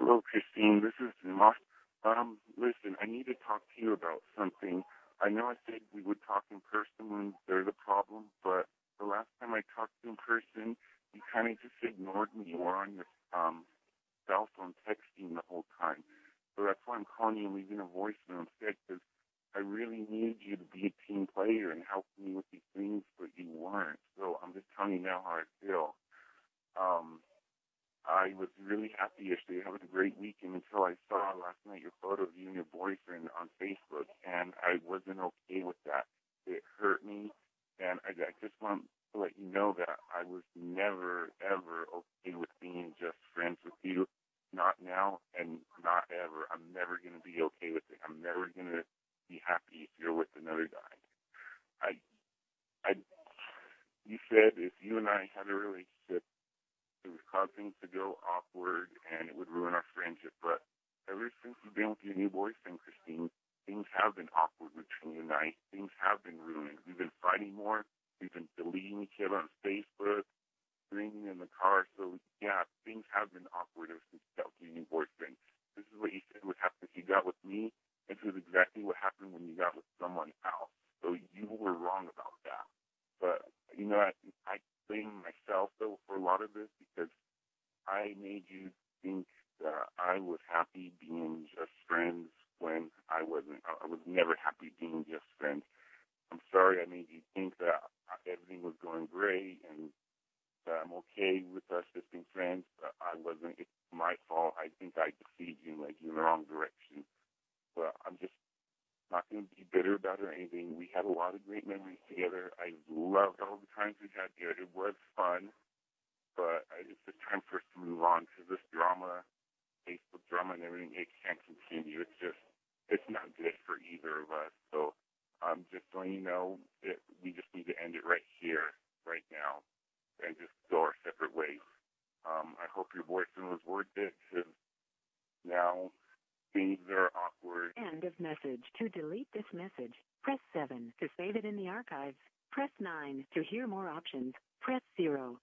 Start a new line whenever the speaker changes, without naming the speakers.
Hello, Christine. This is Zuma. Um, listen, I need to talk to you about something. I know I said we would talk in person when there's a problem, but the last time I talked to you in person, you kind of just ignored me. You were on your um, cell phone texting the whole time. So that's why I'm calling you and leaving a voicemail instead, because I really need you to be a team player and help me with these things, but you weren't. So I'm just telling you now how I feel. Um, I was really happy yesterday, having a great weekend until I saw last night your photo of you and your boyfriend on Facebook, and I wasn't okay with that. It hurt me, and I, I just want to let you know that I was never, ever okay with being just friends with you. Not now, and not ever. I'm never going to be okay with it. I'm never going to be happy if you're with another guy. I, I, you said if you and I had a relationship, it would cause things to go awkward and it would ruin our friendship. But ever since you've been with your new boyfriend, Christine, things have been awkward between you and I. Things have been ruined. We've been fighting more. We've been deleting each other on Facebook, screaming in the car. So yeah, things have been awkward ever since you got with your new boyfriend. This is what you said would happen if you got with me. This is exactly what happened when you got with someone else. So you were wrong about that. But you know, I, I blame myself though a lot of this because I made you think that I was happy being just friends when I wasn't. I was never happy being just friends. I'm sorry I made you think that everything was going great and that I'm okay with us just being friends, but I wasn't. It's my fault. I think I deceived you and led you in the wrong direction. But I'm just not going to be bitter about it or anything. We had a lot of great memories together. I loved all the times we had together. It was fun, time for us to move on because this drama, Facebook drama and everything, it can't continue. It's just, it's not good for either of us. So I'm um, just letting you know that we just need to end it right here, right now, and just go our separate ways. Um, I hope your boyfriend was worth it because now things are awkward.
End of message. To delete this message, press 7. To save it in the archives, press 9. To hear more options, press 0.